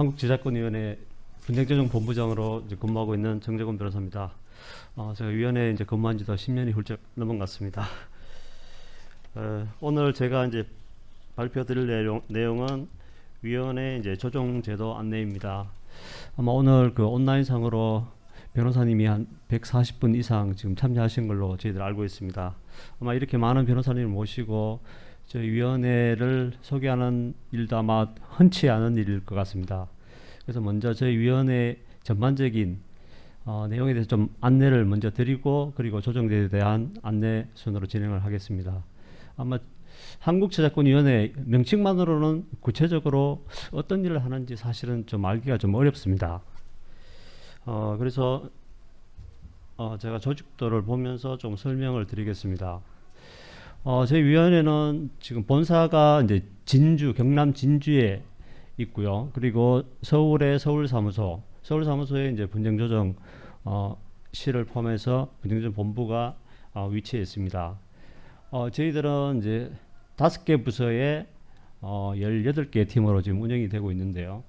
한국제작권위원회 분쟁조정본부장으로 근무하고 있는 정재곤 변호사입니다. 어, 제가 위원회에 이제 근무한 지도 10년이 훌쩍 넘은 것 같습니다. 어, 오늘 제가 이제 발표 드릴 내용, 내용은 위원회 이제 조정제도 안내입니다. 아마 오늘 그 온라인상으로 변호사님이 한 140분 이상 지금 참여하신 걸로 저희들 알고 있습니다. 아마 이렇게 많은 변호사님을 모시고 저희 위원회를 소개하는 일도 아마 흔치 않은 일일 것 같습니다. 그래서 먼저 저희 위원회 전반적인 어, 내용에 대해서 좀 안내를 먼저 드리고 그리고 조정제에 대한 안내 순으로 진행을 하겠습니다. 아마 한국저작권위원회 명칭만으로는 구체적으로 어떤 일을 하는지 사실은 좀 알기가 좀 어렵습니다. 어, 그래서 어, 제가 조직도를 보면서 좀 설명을 드리겠습니다. 어, 저희 위원회는 지금 본사가 이제 진주, 경남 진주에 있고요. 그리고 서울의 서울사무소, 서울사무소에 이제 분쟁조정 어, 시를 포함해서 분쟁조정 본부가 어, 위치해 있습니다. 어, 저희들은 이제 다섯 개 부서에 어, 18개 팀으로 지금 운영이 되고 있는데요.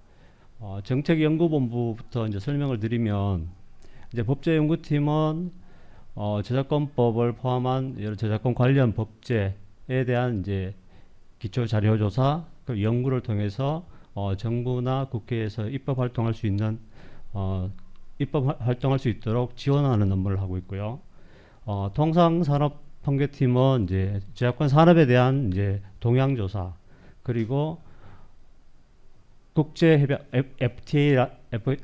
어, 정책연구본부부터 이제 설명을 드리면 이제 법제연구팀은 어, 저작권법을 포함한 여러 저작권 관련 법제에 대한 이제 기초 자료 조사 그 연구를 통해서 어, 정부나 국회에서 입법 활동할 수 있는 어, 입법 활동할 수 있도록 지원하는 업무를 하고 있고요. 어, 통상산업 통계팀은 이제 저작권 산업에 대한 이제 동향 조사 그리고 국제 협약 FTA,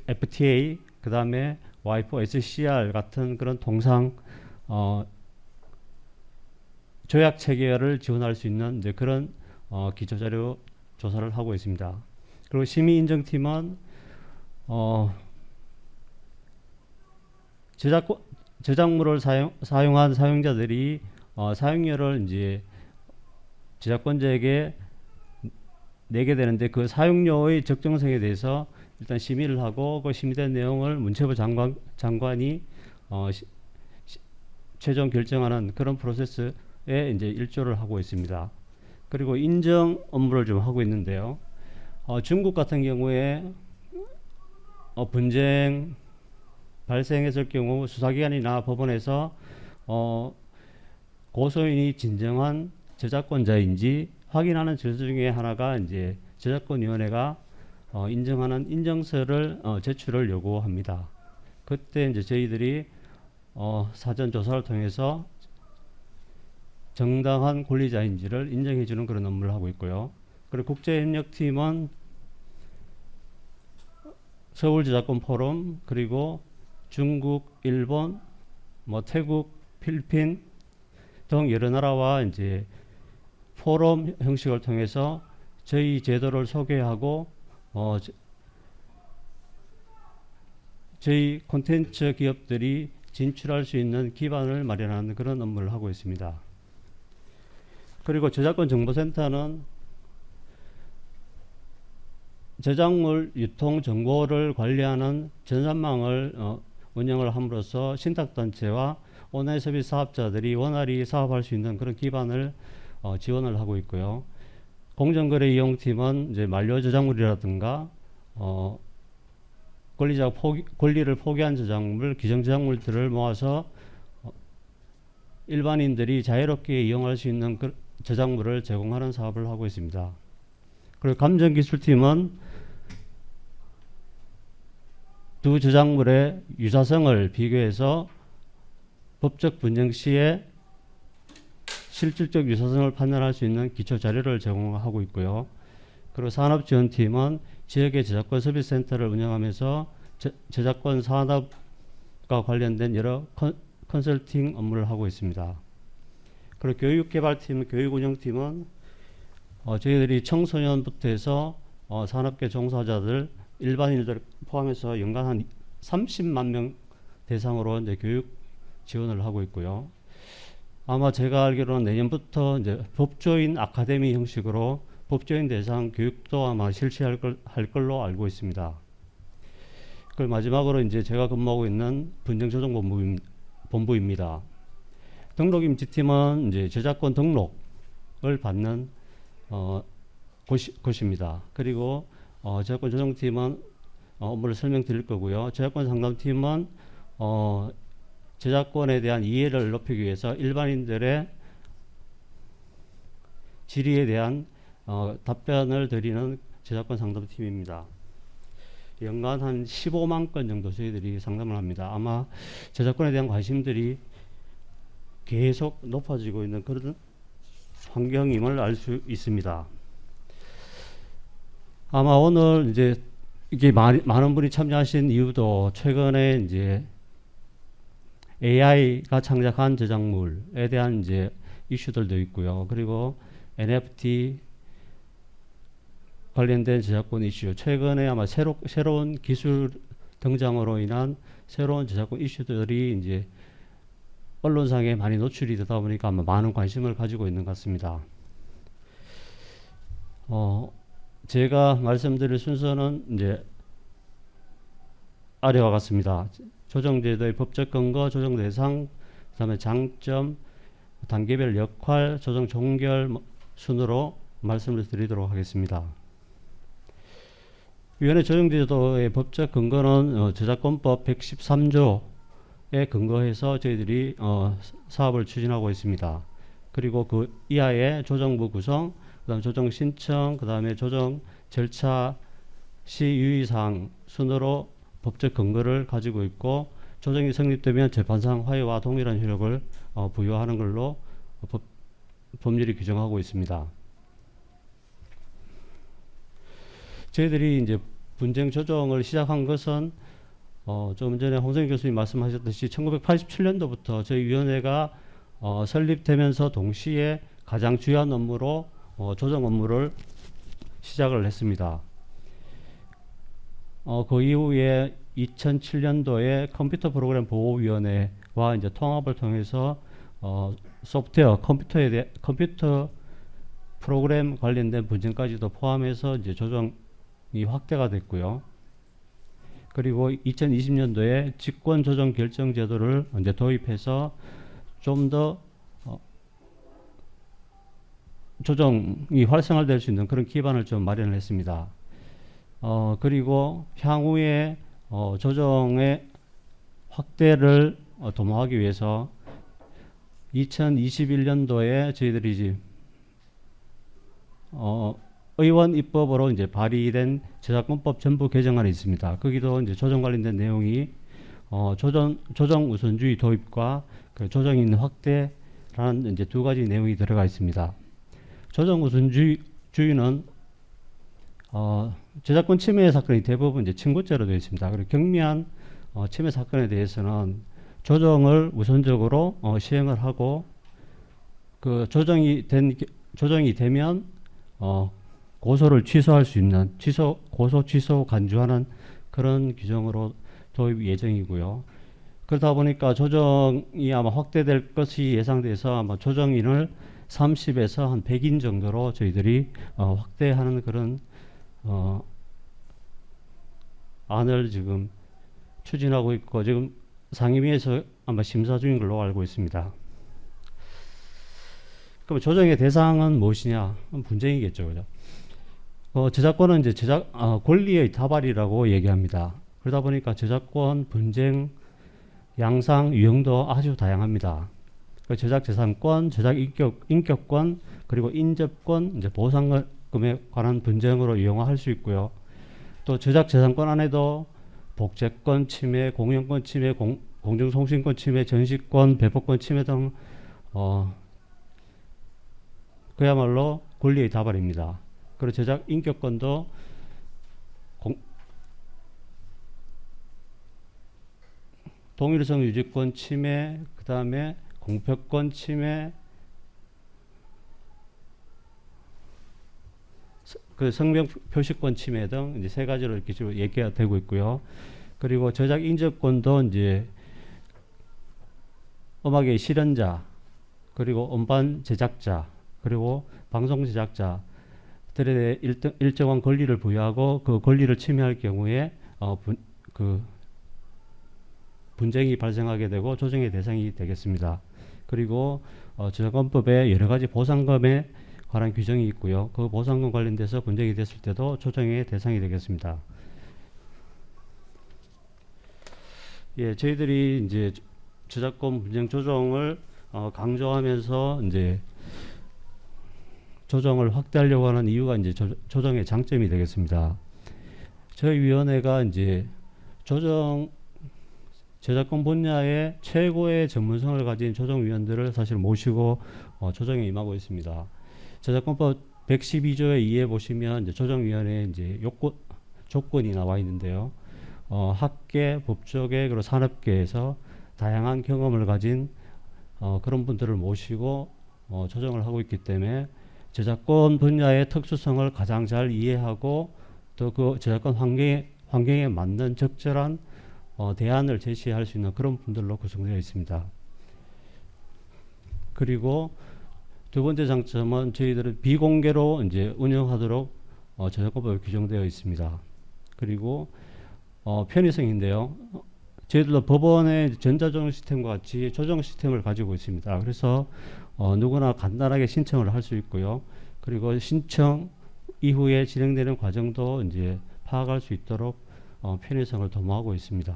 FTA 그 다음에 와이프 SCR 같은 그런 동상 어, 조약 체계를 지원할 수 있는 이제 그런 어, 기초 자료 조사를 하고 있습니다. 그리고 심의 인정팀은 어, 제작 제작물을 사용 사용한 사용자들이 어, 사용료를 이제 제작권자에게 내게 되는데 그 사용료의 적정성에 대해서 일단 심의를 하고 그 심의된 내용을 문체부 장관 장관이 어, 시, 시, 최종 결정하는 그런 프로세스에 이제 일조를 하고 있습니다. 그리고 인정 업무를 좀 하고 있는데요. 어, 중국 같은 경우에 어, 분쟁 발생했을 경우 수사기관이나 법원에서 어, 고소인이 진정한 저작권자인지 확인하는 절차 중에 하나가 이제 저작권위원회가 어, 인정하는 인정서를 어, 제출을 요구합니다. 그때 이제 저희들이 어, 사전 조사를 통해서 정당한 권리자인지를 인정해 주는 그런 업무를 하고 있고요. 그리고 국제협력팀은 서울 저작권 포럼 그리고 중국, 일본, 뭐 태국, 필리핀 등 여러 나라와 이제 포럼 형식을 통해서 저희 제도를 소개하고 어, 저희 콘텐츠 기업들이 진출할 수 있는 기반을 마련하는 그런 업무를 하고 있습니다. 그리고 저작권 정보센터는 저작물 유통 정보를 관리하는 전산망을 어, 운영을 함으로써 신탁단체와 온라인 서비스 사업자들이 원활히 사업할 수 있는 그런 기반을 어, 지원을 하고 있고요. 공정거래 이용팀은 이제 만료 저작물이라든가 어, 권리자 포기, 권리를 포기한 저작물, 기정 저작물들을 모아서 어, 일반인들이 자유롭게 이용할 수 있는 그 저작물을 제공하는 사업을 하고 있습니다. 그리고 감정기술팀은 두 저작물의 유사성을 비교해서 법적 분쟁 시에 실질적 유사성을 판단할 수 있는 기초 자료를 제공하고 있고요. 그리고 산업지원팀은 지역의 저작권 서비스 센터를 운영하면서 저, 저작권 산업과 관련된 여러 컨, 컨설팅 업무를 하고 있습니다. 그리고 교육개발팀, 교육운영팀은 어, 저희들이 청소년부터 해서 어, 산업계 종사자들, 일반인들 포함해서 연간 한 30만 명 대상으로 이제 교육 지원을 하고 있고요. 아마 제가 알기로는 내년부터 이제 법조인 아카데미 형식으로 법조인 대상 교육도 아마 실시할 걸, 할 걸로 알고 있습니다. 그 마지막으로 이제 제가 근무하고 있는 분쟁조정본부입니다. 등록임지팀은 이제 저작권 등록을 받는 어, 곳이, 곳입니다. 그리고 어, 저작권 조정팀은 어, 업무를 설명드릴 거고요. 저작권 상담팀은 어, 저작권에 대한 이해를 높이기 위해서 일반인들의 질의에 대한 어, 답변을 드리는 저작권 상담팀입니다. 연간 한 15만 건 정도 저희들이 상담을 합니다. 아마 저작권에 대한 관심들이 계속 높아지고 있는 그런 환경임을 알 수 있습니다. 아마 오늘 이제 이게 많이, 많은 분이 참여하신 이유도 최근에 이제 AI가 창작한 저작물에 대한 이제 이슈들도 있고요. 그리고 NFT 관련된 저작권 이슈, 최근에 아마 새로, 새로운 기술 등장으로 인한 새로운 저작권 이슈들이 이제 언론상에 많이 노출이 되다 보니까 아마 많은 관심을 가지고 있는 것 같습니다. 어, 제가 말씀드릴 순서는 이제 아래와 같습니다. 조정제도의 법적 근거, 조정 대상, 그 다음에 장점, 단계별 역할, 조정 종결 뭐 순으로 말씀을 드리도록 하겠습니다. 위원회 조정제도의 법적 근거는 어, 저작권법 113조에 근거해서 저희들이 어, 사업을 추진하고 있습니다. 그리고 그 이하의 조정부 구성, 그 다음 조정 신청, 그 다음에 조정 절차 시 유의사항 순으로 법적 근거를 가지고 있고 조정이 성립되면 재판상 화해와 동일한 효력을 어, 부여하는 걸로 법, 법률이 규정하고 있습니다. 저희들이 이제 분쟁 조정을 시작한 것은 어, 좀 전에 홍성희 교수님 말씀하셨듯이 1987년도부터 저희 위원회가 어, 설립되면서 동시에 가장 주요한 업무로 어, 조정 업무를 시작을 했습니다. 어, 그 이후에 2007년도에 컴퓨터 프로그램 보호위원회와 이제 통합을 통해서 어, 소프트웨어 컴퓨터에 대해 컴퓨터 프로그램 관련된 분쟁까지도 포함해서 이제 조정이 확대가 됐고요. 그리고 2020년도에 직권 조정 결정 제도를 이제 도입해서 좀더 어, 조정이 활성화될 수 있는 그런 기반을 좀 마련을 했습니다. 어, 그리고 향후에 어, 조정의 확대를 어, 도모하기 위해서 2021년도에 저희들이 이제 어, 의원 입법으로 이제 발의된 저작권법 전부 개정안이 있습니다. 거기도 이제 조정 관련된 내용이 어, 조정 조정 우선주의 도입과 그 조정인 확대라는 이제 두 가지 내용이 들어가 있습니다. 조정 우선주의는 어, 저작권 침해 사건이 대부분 이제 친고죄로 되어 있습니다. 그리고 경미한 어, 침해 사건에 대해서는 조정을 우선적으로 어, 시행을 하고 그 조정이 된 조정이 되면 어, 고소를 취소할 수 있는 취소 고소 취소 간주하는 그런 규정으로 도입 예정이고요. 그러다 보니까 조정이 아마 확대될 것이 예상돼서 아마 조정인을 30에서 한 100인 정도로 저희들이 어, 확대하는 그런 어, 안을 지금 추진하고 있고 지금 상임위에서 아마 심사 중인 걸로 알고 있습니다. 그럼 조정의 대상은 무엇이냐? 분쟁이겠죠, 그죠? 어, 저작권은 이제 제작 어, 권리의 다발이라고 얘기합니다. 그러다 보니까 저작권 분쟁 양상 유형도 아주 다양합니다. 그 제작 재산권, 제작 인격 인격권, 그리고 인접권, 이제 보상 금에 관한 분쟁으로 이용할 수 있고요. 또 제작 재산권 안에도 복제권 침해, 공연권 침해, 공, 공정송신권 침해, 전시권, 배포권 침해 등 어, 그야말로 권리의 다발입니다. 그리고 제작 인격권도 공, 동일성 유지권 침해, 그 다음에 공표권 침해, 그 성명 표시권 침해 등 이제 세 가지로 이렇게 지금 얘기가 되고 있고요. 그리고 저작 인접권도 이제 음악의 실현자, 그리고 음반 제작자, 그리고 방송 제작자들에 일정, 일정한 권리를 부여하고 그 권리를 침해할 경우에 어, 분, 그 분쟁이 발생하게 되고 조정의 대상이 되겠습니다. 그리고 어, 저작권법에 여러 가지 보상금에 관한 규정이 있고요. 그 보상금 관련돼서 분쟁이 됐을 때도 조정의 대상이 되겠습니다. 예, 저희들이 이제 저작권 분쟁 조정을 어, 강조하면서 이제 조정을 확대하려고 하는 이유가 이제 조, 조정의 장점이 되겠습니다. 저희 위원회가 이제 조정 저작권 분야의 최고의 전문성을 가진 조정위원들을 사실 모시고 어, 조정에 임하고 있습니다. 저작권법 112조의 2에 보시면 이제 조정위원회 이제 요건 조건이 나와 있는데요. 어, 학계, 법조계 그리고 산업계에서 다양한 경험을 가진 어, 그런 분들을 모시고 어, 조정을 하고 있기 때문에 저작권 분야의 특수성을 가장 잘 이해하고 또 그 저작권 환경에, 환경에 맞는 적절한 어, 대안을 제시할 수 있는 그런 분들로 구성되어 있습니다. 그리고 두 번째 장점은 저희들은 비공개로 이제 운영하도록 어, 저작권법에 규정되어 있습니다. 그리고 어, 편의성인데요. 저희들도 법원의 전자조정 시스템과 같이 조정 시스템을 가지고 있습니다. 그래서 어, 누구나 간단하게 신청을 할 수 있고요. 그리고 신청 이후에 진행되는 과정도 이제 파악할 수 있도록 어, 편의성을 도모하고 있습니다.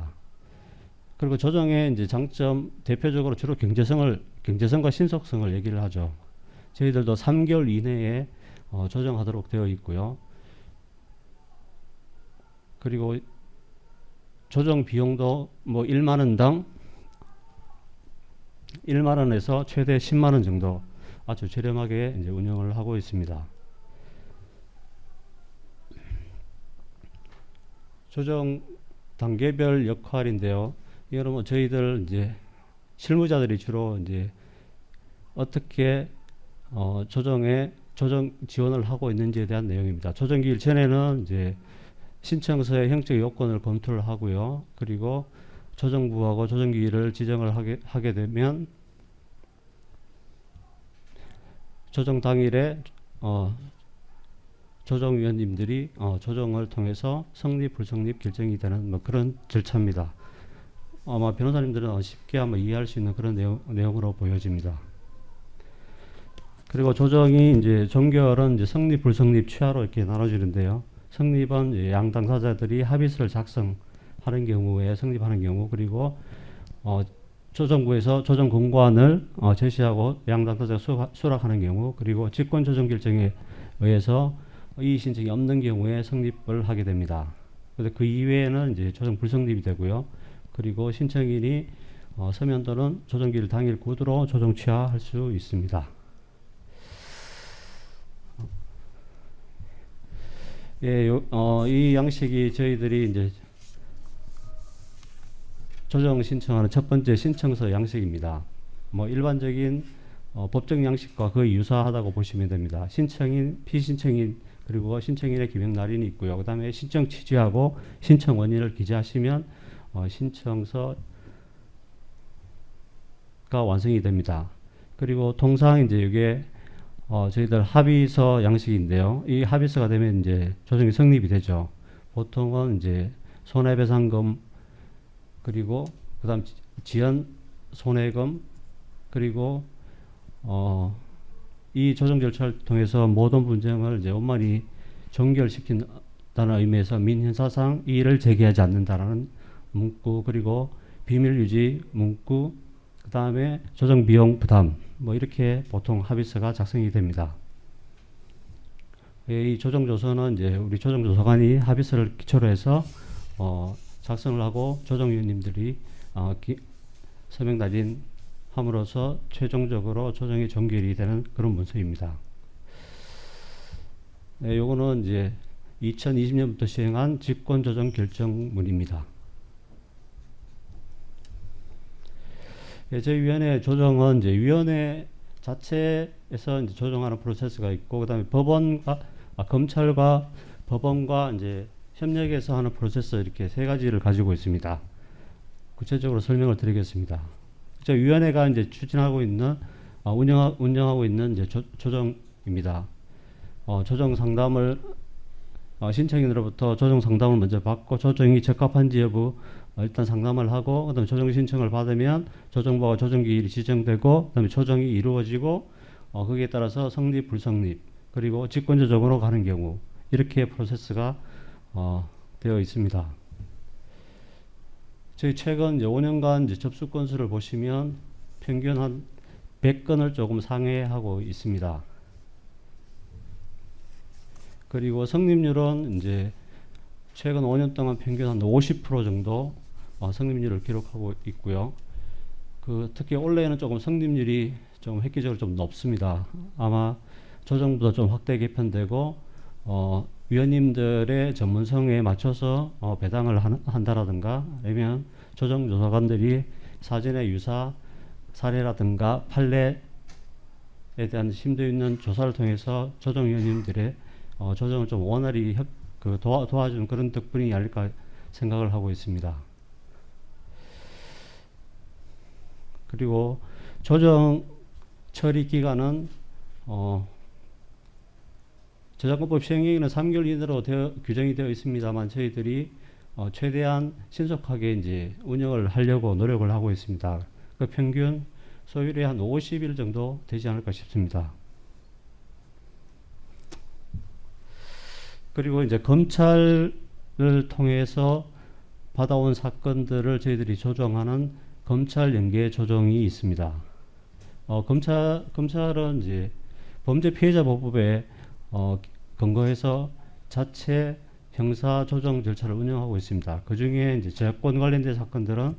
그리고 조정의 이제 장점 대표적으로 주로 경제성을 경제성과 신속성을 얘기를 하죠. 저희들도 3개월 이내에 어, 조정하도록 되어 있고요. 그리고 조정 비용도 뭐 1만 원당 1만 원에서 최대 10만 원 정도 아주 저렴하게 이제 운영을 하고 있습니다. 조정 단계별 역할인데요. 이거는 뭐 저희들 이제 실무자들이 주로 이제 어떻게 어 조정에 조정 지원을 하고 있는지에 대한 내용입니다. 조정기일 전에는 이제 신청서의 형적 요건을 검토를 하고요. 그리고 조정부하고 조정기일을 지정을 하게, 하게 되면 조정 당일에 어, 조정위원님들이 어, 조정을 통해서 성립 불성립 결정이 되는 뭐 그런 절차입니다. 아마 변호사님들은 쉽게 한번 이해할 수 있는 그런 내용, 내용으로 보여집니다. 그리고 조정이 이제 종결은 이제 성립 불성립 취하로 이렇게 나눠지는데요. 성립은 양 당사자들이 합의서를 작성하는 경우에 성립하는 경우 그리고 어, 조정부에서 조정 공고안을 어, 제시하고 양 당사자가 수락, 수락하는 경우 그리고 직권 조정 결정에 의해서 이의 신청이 없는 경우에 성립을 하게 됩니다. 그래서 그 이외에는 이제 조정 불성립이 되고요. 그리고 신청인이 어, 서면 또는 조정기일 당일 구두로 조정 취하할 수 있습니다. 예, 요, 어, 이 양식이 저희들이 이제 조정 신청하는 첫 번째 신청서 양식입니다. 뭐 일반적인 어, 법적 양식과 거의 유사하다고 보시면 됩니다. 신청인, 피신청인 그리고 신청인의 기명 날인이 있고요. 그 다음에 신청 취지하고 신청 원인을 기재하시면 어, 신청서가 완성이 됩니다. 그리고 통상 이제 이게 어, 저희들 합의서 양식인데요. 이 합의서가 되면 이제 조정이 성립이 되죠. 보통은 이제 손해배상금 그리고 그다음 지연 손해금 그리고 어, 이 조정 절차를 통해서 모든 분쟁을 이제 원만히 종결시킨다는 의미에서 민형사상 이의를 제기하지 않는다라는 문구 그리고 비밀 유지 문구 그 다음에 조정 비용 부담 뭐 이렇게 보통 합의서가 작성이 됩니다. 이 조정 조서는 이제 우리 조정 조서관이 합의서를 기초로 해서 어, 작성을 하고 조정위원님들이 어, 기, 서명 날인 함으로써 최종적으로 조정이 종결이 되는 그런 문서입니다. 네, 요거는 이제 2020년부터 시행한 직권조정 결정문입니다. 예, 저희 위원회 조정은 이제 위원회 자체에서 이제 조정하는 프로세스가 있고 그다음에 법원과 아, 검찰과 법원과 이제 협력해서 하는 프로세스 이렇게 세 가지를 가지고 있습니다. 구체적으로 설명을 드리겠습니다. 저 위원회가 이제 추진하고 있는 어, 운영 운영하고 있는 이제 조, 조정입니다. 어, 조정 상담을 어, 신청인으로부터 조정 상담을 먼저 받고 조정이 적합한지 여부 어, 일단 상담을 하고 그다음에 조정 신청을 받으면 조정부와 조정기일이 지정되고 그다음에 조정이 이루어지고 어, 거기에 따라서 성립 불성립 그리고 직권조정으로 가는 경우 이렇게 프로세스가 어, 되어 있습니다. 저희 최근 이제 5년간 이제 접수 건수를 보시면 평균 한 100건을 조금 상회하고 있습니다. 그리고 성립률은 이제 최근 5년 동안 평균 한 50% 정도 어, 성립률을 기록하고 있고요. 그 특히 올해는 조금 성립률이 좀 획기적으로 좀 높습니다. 아마 조정보다 좀 확대 개편되고 어, 위원님들의 전문성에 맞춰서 어, 배당을 한, 한다라든가 아니면 조정조사관들이 사전의 유사 사례라든가 판례에 대한 심도 있는 조사를 통해서 조정위원님들의 어, 조정을 좀 원활히 협, 그 도와, 도와주는 그런 덕분이 아닐까 생각을 하고 있습니다. 그리고 조정 처리 기간은 어, 저작권법 시행령에는 3개월 이내로 되어, 규정이 되어 있습니다만 저희들이 어, 최대한 신속하게 이제 운영을 하려고 노력을 하고 있습니다. 그 평균 소율이 한 50일 정도 되지 않을까 싶습니다. 그리고 이제 검찰을 통해서 받아온 사건들을 저희들이 조정하는 검찰 연계 조정이 있습니다. 어, 검찰 검찰은 이제 범죄 피해자 보호법에 어, 근거해서 자체 형사 조정 절차를 운영하고 있습니다. 그 중에 이제 저작권 관련된 사건들은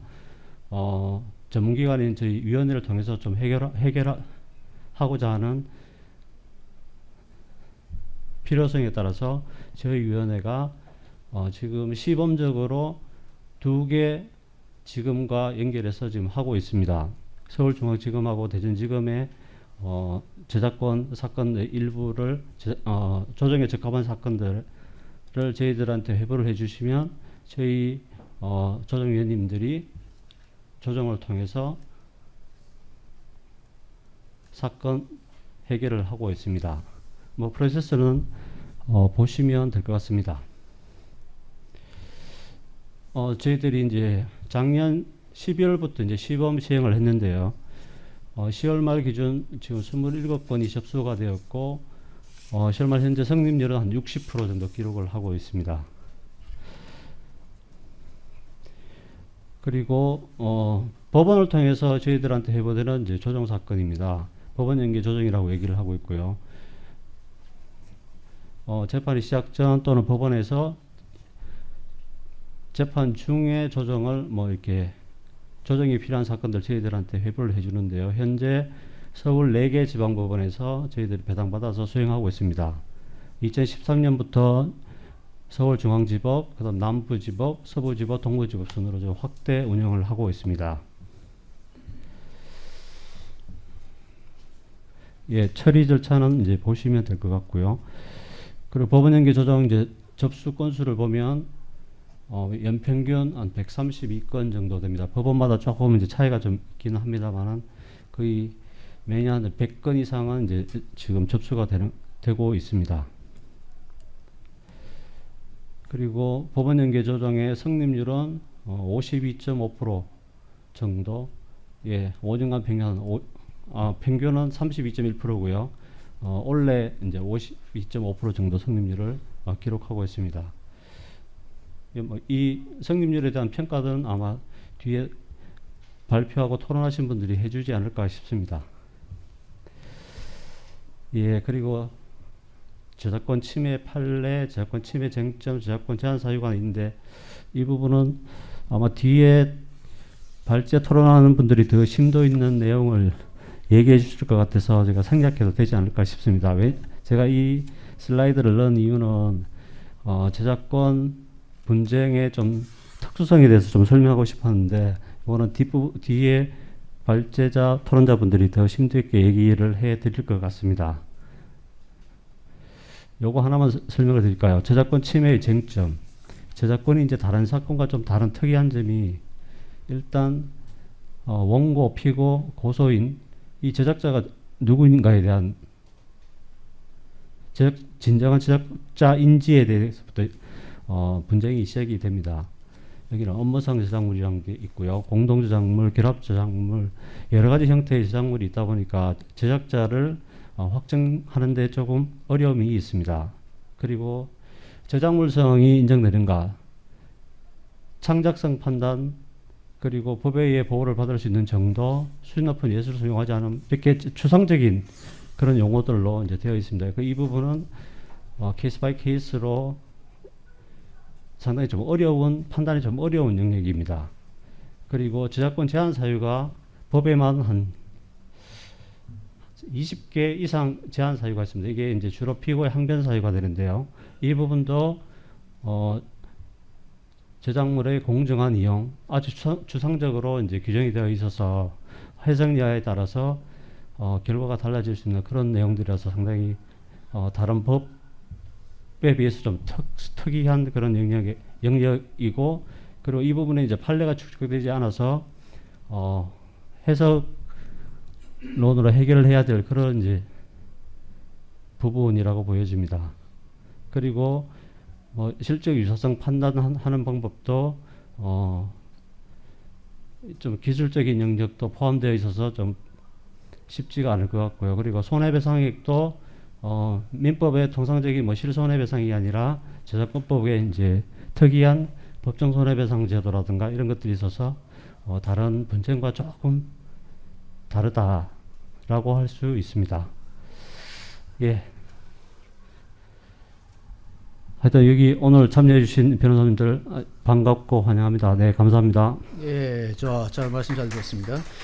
어, 전문기관인 저희 위원회를 통해서 좀 해결 해결하고자 하는 필요성에 따라서 저희 위원회가 어, 지금 시범적으로 두 개 지금과 연결해서 지금 하고 있습니다. 서울중앙지검하고 대전지검의 어, 저작권 사건 일부를 제, 어, 조정에 적합한 사건들을 저희들한테 회부를 해주시면 저희 어, 조정위원님들이 조정을 통해서 사건 해결을 하고 있습니다. 뭐 프로세스는 어, 보시면 될 것 같습니다. 어, 저희들이 이제 작년 12월부터 이제 시범 시행을 했는데요. 어, 10월 말 기준 지금 27건이 접수가 되었고 어, 10월 말 현재 성립률은 한 60% 정도 기록을 하고 있습니다. 그리고 어, 법원을 통해서 저희들한테 해보되는 이제 조정 사건입니다. 법원 연계 조정이라고 얘기를 하고 있고요. 어, 재판이 시작 전 또는 법원에서 재판 중에 조정을 뭐 이렇게 조정이 필요한 사건들 저희들한테 회부를 해주는데요. 현재 서울 4개 지방법원에서 저희들이 배당받아서 수행하고 있습니다. 2013년부터 서울중앙지법, 그 다음 남부지법, 서부지법, 동부지법 순으로 좀 확대 운영을 하고 있습니다. 예, 처리 절차는 이제 보시면 될 것 같고요. 그리고 법원 연계 조정 이제 접수 건수를 보면 어, 연평균 한 132건 정도 됩니다. 법원마다 조금 이제 차이가 좀 있기는 합니다만은 거의 매년 100건 이상은 이제 지금 접수가 되는, 되고 있습니다. 그리고 법원 연계 조정의 성립률은 어, 52.5% 정도, 예, 5년간 평균 오, 아, 평균은 32.1%고요. 어, 올해 이제 52.5% 정도 성립률을 어, 기록하고 있습니다. 뭐이 성립률에 대한 평가는 아마 뒤에 발표하고 토론하신 분들이 해주지 않을까 싶습니다. 예, 그리고 저작권 침해 판례, 저작권 침해 쟁점, 저작권 제한 사유가 있는데 이 부분은 아마 뒤에 발제 토론하는 분들이 더 심도 있는 내용을 얘기해 주실 것 같아서 제가 생략해도 되지 않을까 싶습니다. 왜 제가 이 슬라이드를 넣은 이유는 어, 저작권 분쟁의 좀 특수성에 대해서 좀 설명하고 싶었는데 이거는 뒷부, 뒤에 발제자 토론자분들이 더 심도 있게 얘기를 해 드릴 것 같습니다. 요거 하나만 설명을 드릴까요? 저작권 침해의 쟁점. 저작권이 이제 다른 사건과 좀 다른 특이한 점이 일단 어, 원고, 피고, 고소인 이 제작자가 누구인가에 대한 제작, 진정한 제작자인지에 대해서부터 어, 분쟁이 시작이 됩니다. 여기는 업무상 저작물이라는 게 있고요. 공동저작물, 결합저작물 여러 가지 형태의 저작물이 있다 보니까 제작자를 어, 확정하는 데 조금 어려움이 있습니다. 그리고 저작물성이 인정되는가, 창작성 판단, 그리고 법에 의해 보호를 받을 수 있는 정도, 수준 높은 예술을 사용하지 않음 이렇게 추상적인 그런 용어들로 이제 되어 있습니다. 그 이 부분은 어, case by case로 상당히 좀 어려운 판단이 좀 어려운 영역입니다. 그리고 저작권 제한 사유가 법에만 한 20개 이상 제한 사유가 있습니다. 이게 이제 주로 피고의 항변 사유가 되는데요. 이 부분도 어, 저작물의 공정한 이용 아주 추상, 추상적으로 이제 규정이 되어 있어서 해석 여하에 따라서 어, 결과가 달라질 수 있는 그런 내용들이라서 상당히 어, 다른 법 에 비해서 좀 특, 특이한 그런 영역의, 영역이고 그리고 이 부분에 이제 판례가 축적되지 않아서 어, 해석론으로 해결을 해야 될 그런 이제 부분이라고 보여집니다. 그리고 뭐 실적 유사성 판단하는 방법도 어, 좀 기술적인 영역도 포함되어 있어서 좀 쉽지가 않을 것 같고요. 그리고 손해배상액도 어, 민법의 통상적인 뭐 실손해배상이 아니라 저작권법에 이제 특이한 법정 손해배상 제도라든가 이런 것들이 있어서 어, 다른 분쟁과 조금 다르다라고 할 수 있습니다. 예. 하여튼 여기 오늘 참여해주신 변호사님들 아, 반갑고 환영합니다. 네, 감사합니다. 예, 저, 잘 말씀 잘 들었습니다.